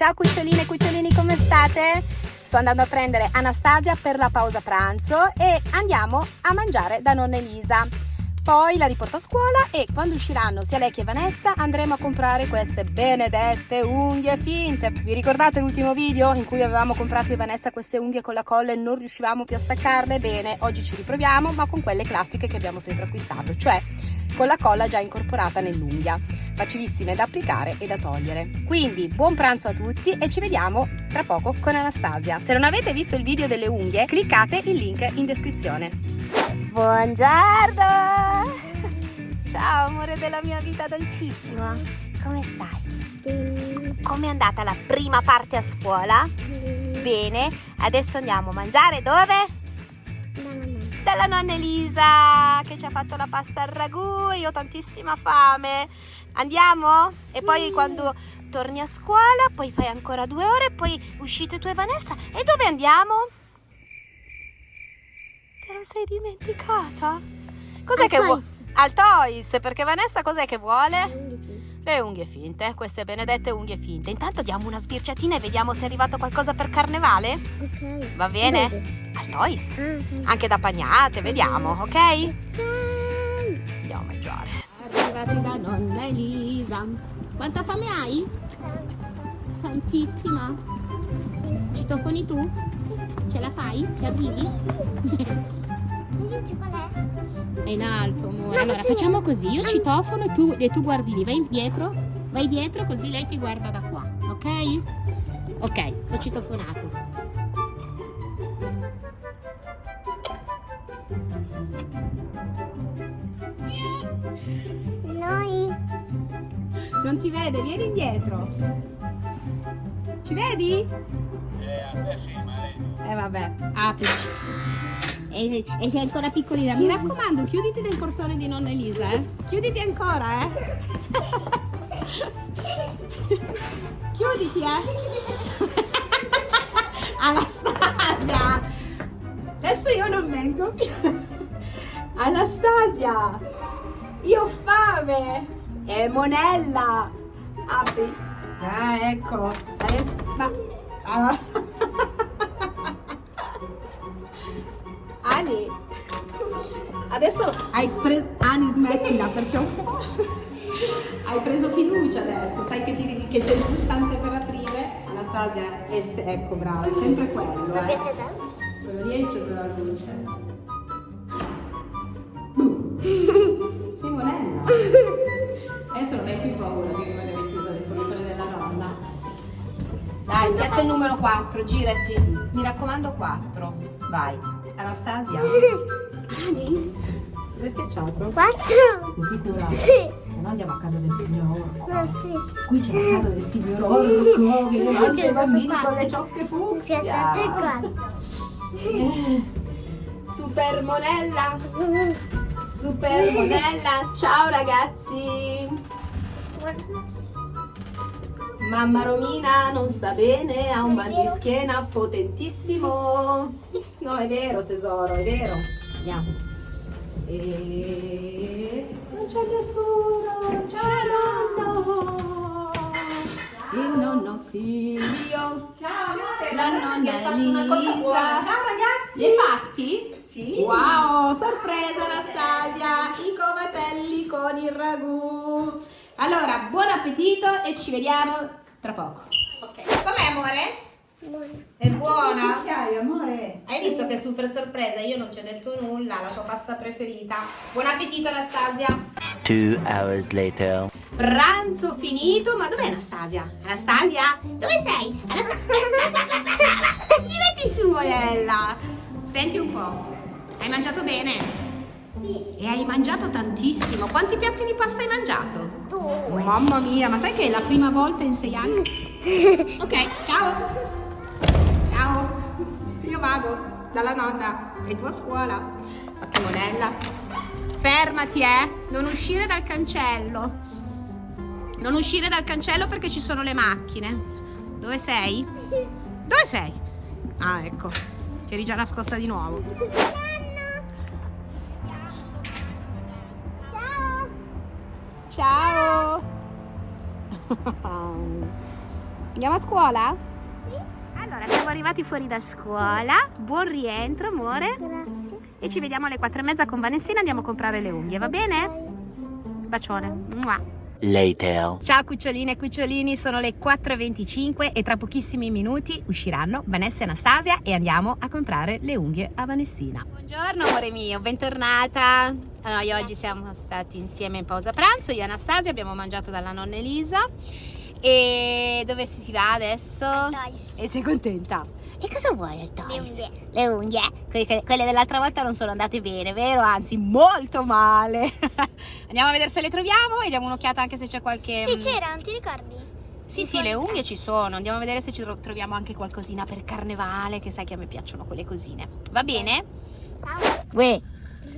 Ciao cuccioline e cucciolini, come state? Sto andando a prendere Anastasia per la pausa pranzo e andiamo a mangiare da nonna Elisa. Poi la riporto a scuola e quando usciranno sia lei che Vanessa andremo a comprare queste benedette unghie finte. Vi ricordate l'ultimo video in cui avevamo comprato io e Vanessa queste unghie con la colla e non riuscivamo più a staccarle? Bene, oggi ci riproviamo ma con quelle classiche che abbiamo sempre acquistato, cioè con la colla già incorporata nell'unghia facilissime da applicare e da togliere. Quindi buon pranzo a tutti e ci vediamo tra poco con Anastasia. Se non avete visto il video delle unghie cliccate il link in descrizione. Buongiorno! Ciao amore della mia vita dolcissima. Come stai? come è andata la prima parte a scuola? bene. Adesso andiamo a mangiare. Dove? Dalla nonna Elisa che ci ha fatto la pasta al ragù io ho tantissima fame andiamo? e poi quando torni a scuola poi fai ancora due ore poi uscite tu e Vanessa e dove andiamo? te lo sei dimenticata? cos'è che vuoi? al Toys perché Vanessa cos'è che vuole? Le unghie finte, queste benedette unghie finte. Intanto diamo una sbirciatina e vediamo se è arrivato qualcosa per carnevale. Ok. Va bene? Dove? Al Toys. Ah, Anche da pagnate, vediamo, ok? ok. Andiamo a mangiare. Arrivati da nonna Elisa. Quanta fame hai? Tantissima. Citofoni tu? Ce la fai? Ci arrivi? Invece qual è? È in alto, amore. No, allora, facciamo così. Io citofono e tu, e tu guardi lì. Vai dietro. Vai dietro così lei ti guarda da qua. Ok? Ok, ho citofonato. Noi. Non ti vede? Vieni indietro. Ci vedi? Eh, a te sì, ma lei no. Eh vabbè, aprici. E, e sei ancora piccolina. Mi raccomando, chiuditi nel portone di nonna Elisa, eh. Chiuditi ancora, eh. chiuditi, eh. Anastasia. Adesso io non vengo. Anastasia. Io ho fame. E monella. Apri. Ah, ecco. Adesso- Ma... Ah. Ani, adesso hai preso... Ani smettila perché ho... hai preso fiducia adesso, sai che, che c'è il pulsante per aprire? Anastasia, e se- ecco brava, è sempre quello, Mi eh. tanto. Quello lì hai acceso la luce. Sei monella. Adesso non hai più paura Dai, schiaccia il numero 4, girati. Mi raccomando 4. Vai. Anastasia. Ani? Cosa hai schiacciato? Quattro. Sei sicura? Sì. Se no andiamo a casa del signor Orco. No, sì. Qui c'è la casa del signor Orco che mangia i bambini con le ciocche fucsia. Schiacciate quattro. Super Monella, Super Monella, ciao ragazzi! Mamma Romina non sta bene, ha un mal di schiena potentissimo. No, è vero tesoro, è vero. Andiamo. E non c'è nessuno, ciao nonno. Il nonno Silvio. Ciao amore, La nonna Elisa. Ciao ragazzi. Li hai fatti? Sì. Wow, sorpresa Anastasia, i covatelli con il ragù. Allora, buon appetito e ci vediamo tra poco. Ok. Com'è amore? È buona? Hai amore? Hai visto che super sorpresa? Io non ti ho detto nulla, la tua pasta preferita. Buon appetito Anastasia. Two hours later. Pranzo finito, ma dov'è Anastasia? Anastasia? Dove sei? Anastasia? Tirati su, Morella. Senti un po'. Hai mangiato bene? E hai mangiato tantissimo. Quanti piatti di pasta hai mangiato? Due. Mamma mia, ma sai che è la prima volta in sei anni? Ok, ciao. Ciao. Io vado dalla nonna. Sei tu a scuola. Ma che monella. Fermati, eh. Non uscire dal cancello. Non uscire dal cancello perché ci sono le macchine. Dove sei? Dove sei? Ah, ecco. Ti eri già nascosta di nuovo. Ciao. Andiamo a scuola? Sì. Allora, siamo arrivati fuori da scuola. Buon rientro, amore. Grazie. E ci vediamo alle quattro e mezza con Vanessina. Andiamo a comprare le unghie, va bene? Bacione. Mua. Later. Ciao cuccioline e cucciolini, sono le 4.25 e tra pochissimi minuti usciranno Vanessa e Anastasia e andiamo a comprare le unghie a Vanessina. Buongiorno amore mio, bentornata. Noi oggi siamo stati insieme in pausa pranzo, io e Anastasia abbiamo mangiato dalla nonna Elisa e dove si va adesso? Toys. E sei contenta? E cosa vuoi al Toys? Le unghie. Le unghie, Que- que- quelle dell'altra volta non sono andate bene, vero? Anzi, molto male. Andiamo a vedere se le troviamo e diamo un'occhiata anche se c'è qualche... Sì, mm, c'era, non ti ricordi? Sì, sì, le unghie ci sono. Andiamo a vedere se ci tro- troviamo anche qualcosina per carnevale, che sai che a me piacciono quelle cosine. Va bene? Uè,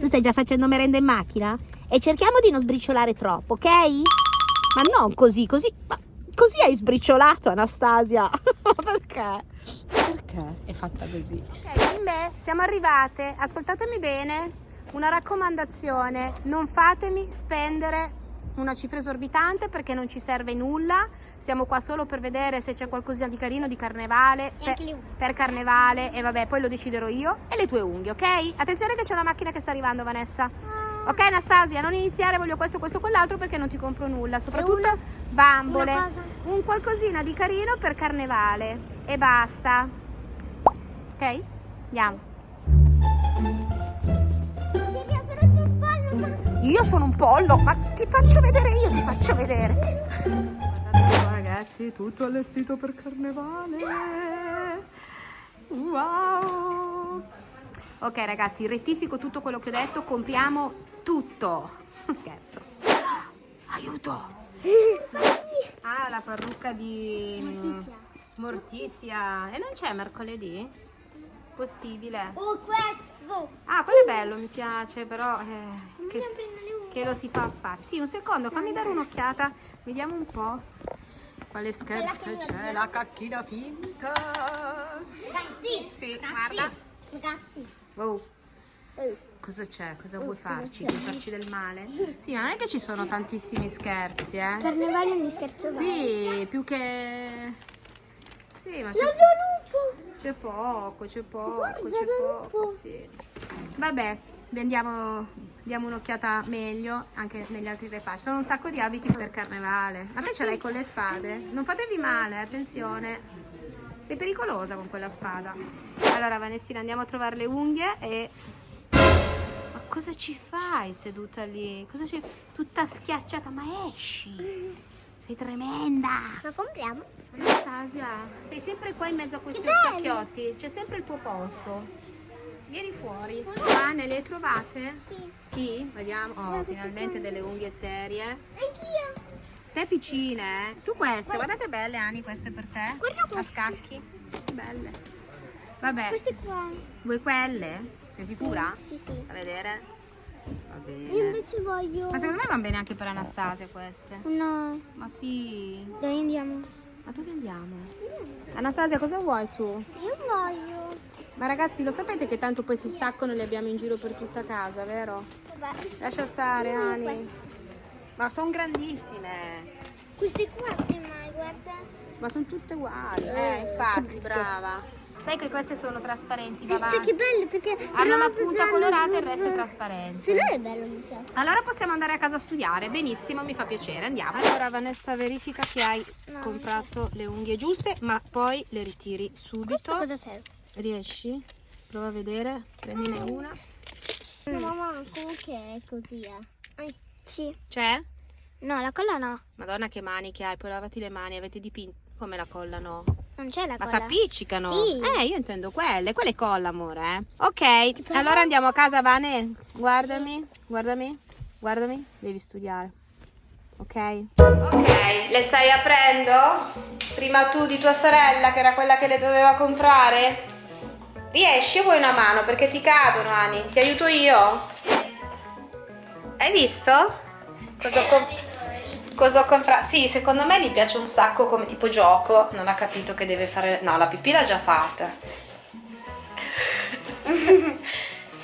tu stai già facendo merenda in macchina? E cerchiamo di non sbriciolare troppo, ok? Ma non così, così... Ma così hai sbriciolato, Anastasia. Perché? Perché è fatta così? Ok, bimbe, siamo arrivate. Ascoltatemi bene. Una raccomandazione. Non fatemi spendere una cifra esorbitante perché non ci serve nulla. Siamo qua solo per vedere se c'è qualcosina di carino di carnevale. Per- anche le unghie. per carnevale e vabbè poi lo deciderò io e le tue unghie ok? attenzione che c'è una macchina che sta arrivando Vanessa ok Anastasia non iniziare voglio questo questo quell'altro perché non ti compro nulla soprattutto una- bambole una un qualcosina di carino per carnevale e basta ok? andiamo. Io sono un pollo ma ti faccio vedere io ti faccio vedere. Guardate qua ragazzi tutto allestito per carnevale. Wow. Ok ragazzi rettifico tutto quello che ho detto compriamo tutto. Scherzo. Aiuto. Ah la parrucca di Mortizia. Mortizia. E non c'è mercoledì? Possibile Oh, questo! ah quello è bello mi piace però eh, che- che lo si fa fare. Sì, un secondo, fammi dare un'occhiata. Vediamo un po'. Quale scherzo c'è? La cacchina finta. Ragazzi! Sì, ragazzi, guarda. Ragazzi! Oh, cosa c'è? Cosa Oh, vuoi cosa farci? Vuoi farci del male? Sì, ma non è che ci sono tantissimi scherzi, eh. Carnevale non scherzo mai. Qui più che... Sì, ma c'è... C'è poco, c'è poco, c'è poco, sì. Vabbè, andiamo, diamo un'occhiata meglio anche negli altri reparti. Sono un sacco di abiti per carnevale. Ma te ce l'hai con le spade? Non fatevi male, attenzione. Sei pericolosa con quella spada. Allora, Vanessina, andiamo a trovare le unghie e... Ma cosa ci fai seduta lì? Cosa ci... Tutta schiacciata, ma esci! Sei tremenda! La compriamo? Anastasia, sei sempre qua in mezzo a questi orsacchiotti, c'è sempre il tuo posto. Vieni fuori. Anne, le hai trovate? Sì. Sì, vediamo. Oh, Guarda, finalmente delle unghie serie. Anch'io! Te piccine, eh? Tu queste, guarda che belle Ani queste per te. Guarda A queste. scacchi. Che belle. Vabbè, Queste qua. vuoi quelle? Sei sicura? Sì, sì. A vedere. Va Io bene. invece voglio... Ma secondo me vanno bene anche per Anastasia queste. No, Ma sì. dai andiamo. Ma dove andiamo? Anastasia, cosa vuoi tu? Io voglio... Ma ragazzi, lo sapete che tanto poi si staccano e le abbiamo in giro per tutta casa, vero? Vabbè. Lascia stare, Ani. Ma sono grandissime. Queste qua semmai, guarda. Ma sono tutte uguali. Eh, infatti, brava. Sai che queste sono trasparenti, papà? Cioè che bello perché... Hanno la punta giallo, colorata e il resto è trasparente. Se no è bello, mi piace. Allora possiamo andare a casa a studiare, benissimo, mi fa piacere, andiamo. Allora Vanessa verifica che hai No, comprato le unghie giuste, ma poi le ritiri Questo subito. cosa serve? Riesci? Prova a vedere, prendine una. No, mamma, comunque è così, eh. Ai, Sì. C'è? No, la colla no. Madonna che mani che hai, poi lavati le mani, avete dipinto come la colla no? Non c'è la Ma colla. s'appiccicano? Sì. Eh, io intendo quelle, quelle colla amore, eh. Ok, allora andiamo a casa Vane, guardami, guardami, guardami, devi studiare. Ok? Ok, le stai aprendo? Prima tu di tua sorella che era quella che le doveva comprare? Riesci o vuoi una mano? Perché ti cadono, Ani. Ti aiuto io? Hai visto? Cosa ho, com- cosa ho comprato? Sì, secondo me gli piace un sacco come tipo gioco. Non ha capito che deve fare... No, la pipì l'ha già fatta.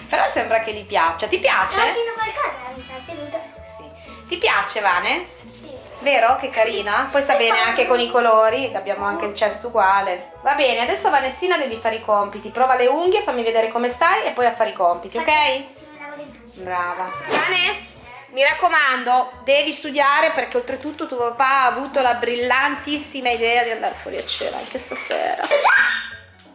Però sembra che gli piaccia. Ti piace? Facendo qualcosa, mi sa seduta. Sì. Ti piace, Vane? Sì. Vero? Che carina? Poi sta bene anche con i colori, abbiamo anche il cesto uguale. Va bene, adesso Vanessina devi fare i compiti. Prova le unghie, fammi vedere come stai e poi a fare i compiti, ok? Sì. Brava. Vane, mi raccomando, devi studiare perché oltretutto tuo papà ha avuto la brillantissima idea di andare fuori a cena anche stasera.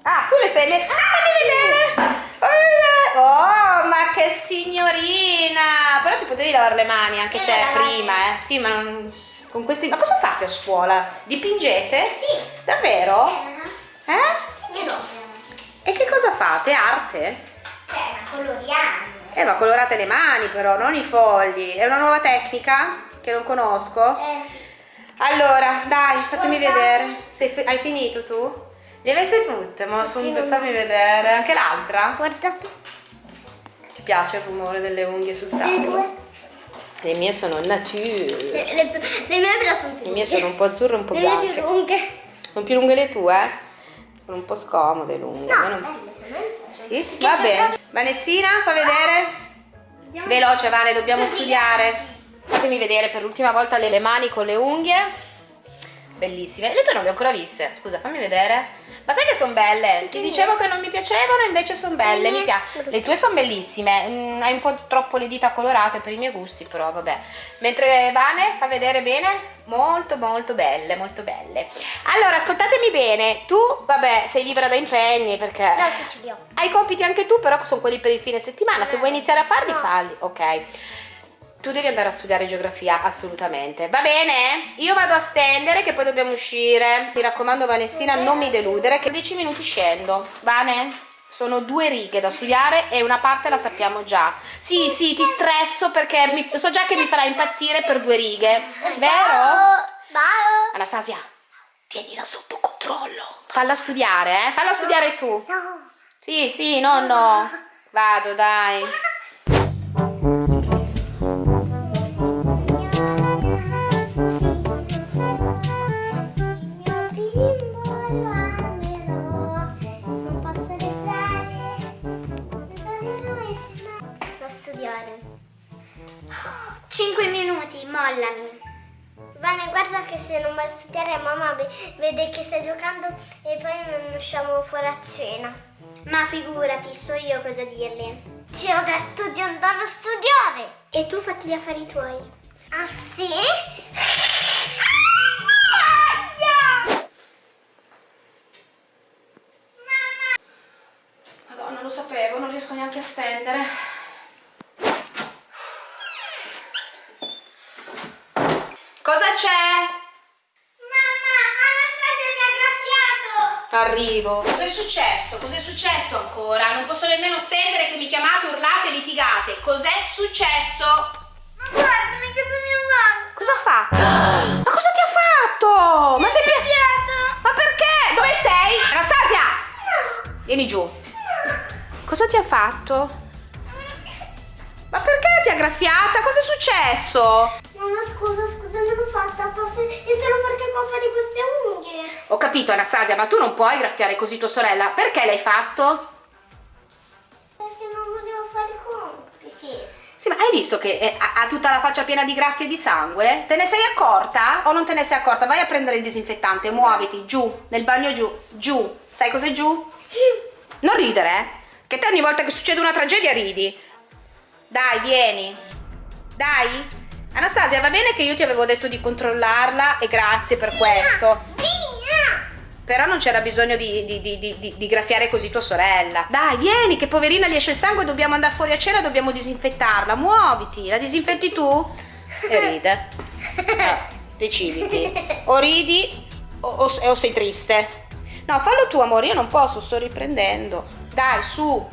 Ah, tu le stai mettendo. Ah, fammi vedere! Oh, ma che signorina! Però ti potevi lavare le mani anche Eh, te prima, eh? Sì, ma non. Con questi. Ma cosa fate a scuola? Dipingete? Sì. Davvero? Eh? Eh? E che cosa fate? Arte? Cioè, ma coloriamo. Eh, ma colorate le mani però, non i fogli. È una nuova tecnica che non conosco. Eh sì. Allora, dai, fatemi Guarda. vedere. Sei hai finito tu? Le hai messe tutte, ma son- non- fammi vedere. Anche l'altra? Guardate. Ti piace il rumore delle unghie sul Le tavolo? tue. Le mie sono nature. Le, le, le mie però sono più Le mie sono un po' azzurre e un po' Le mie più bianche. lunghe. Sono più lunghe le tue? Sono un po' scomode lunghe. ma No, non- belle, sono Sì, Che va bene. proprio- Vanessina, fa vedere. Andiamo. Veloce, Vane, dobbiamo studiare. Fatemi vedere per l'ultima volta le mani con le unghie. Bellissime. Le tue non le ho ancora viste. Scusa, fammi vedere. Ma sai che sono belle? Ti dicevo che non mi piacevano, invece sono belle. Mi piace. Le tue sono bellissime. Mm, hai un po' troppo le dita colorate per i miei gusti, però vabbè. Mentre Vane fa vedere bene. Molto molto belle, molto belle. Allora, ascoltatemi bene. Tu, vabbè, sei libera da impegni perché No, sì, ce li ho. hai compiti anche tu, però sono quelli per il fine settimana. Se vuoi iniziare a farli, No. falli. Ok. Tu devi andare a studiare geografia, assolutamente. Va bene? Io vado a stendere che poi dobbiamo uscire. Mi raccomando, Vanessina, non mi deludere, che 10 minuti scendo. Vane? Sono due righe da studiare e una parte la sappiamo già. Sì, sì, ti stresso perché mi- so già che mi farai impazzire per due righe. Vero? Anastasia, tienila sotto controllo. Falla studiare, eh? Falla studiare tu. No. Sì, sì, no, no. Vado, dai. Che stai giocando e poi non usciamo fuori a cena. Ma figurati, so io cosa dirle. Ti ho detto di andare a studiare. E tu fatti gli affari tuoi. Ah sì? Arrivo. Cos'è successo? Cos'è successo ancora? Non posso nemmeno stendere che mi chiamate, urlate, litigate. Cos'è successo? Ma guardami cosa mi ha fatto! Cosa fa? Ma cosa ti ha fatto? Ma sei piaciuto? Ma perché? Dove sei? Anastasia! Vieni giù. Cosa ti ha fatto? Ma perché ti ha graffiata? Cosa è successo? Mamma scusa, scusa, non l'ho fatta apposta. È solo perché papà di queste unghie. Ho capito Anastasia, ma tu non puoi graffiare così tua sorella. Perché l'hai fatto? Perché non volevo fare i compiti. Sì, ma hai visto che eh, ha, ha tutta la faccia piena di graffie e di sangue? Te ne sei accorta? O non te ne sei accorta? Vai a prendere il disinfettante, muoviti, giù, nel bagno giù, giù. Sai cos'è giù? Non ridere, eh? Che te ogni volta che succede una tragedia ridi. Dai, vieni. Dai. Anastasia, va bene che io ti avevo detto di controllarla e grazie per questo. Via! Però non c'era bisogno di, di- di- di- graffiare così tua sorella. Dai, vieni, che poverina gli esce il sangue, dobbiamo andare fuori a cena, dobbiamo disinfettarla. Muoviti, la disinfetti tu? E ride. Ah, deciditi. O ridi o, o- o sei triste. No, fallo tu, amore, io non posso, sto riprendendo. Dai, su.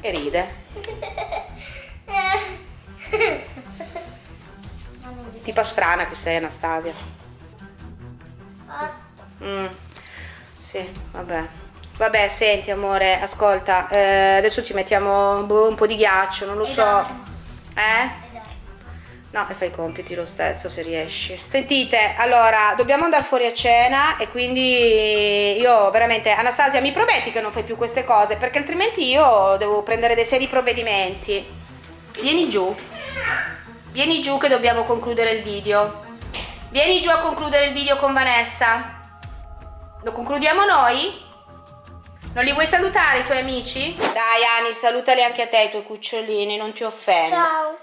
E ride. Tipa strana che sei, Anastasia. Mm, sì, vabbè. Vabbè, senti amore, ascolta, eh, adesso ci mettiamo boh, un po' di ghiaccio, non lo so. Eh? No, e fai i compiti lo stesso se riesci. Sentite, allora, dobbiamo andare fuori a cena e quindi io veramente, Anastasia, mi prometti che non fai più queste cose perché altrimenti io devo prendere dei seri provvedimenti. Vieni giù. Vieni giù che dobbiamo concludere il video. Vieni giù a concludere il video con Vanessa. Lo concludiamo noi? Non li vuoi salutare i tuoi amici? Dai Ani, salutali anche a te i tuoi cucciolini, non ti offendo. Ciao.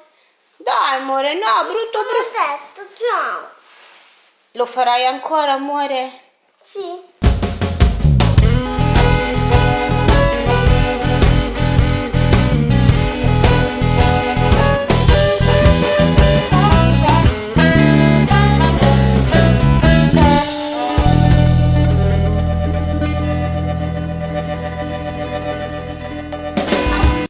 Dai amore, no, brutto brutto. Ho detto ciao. Lo farai ancora, amore? Sì.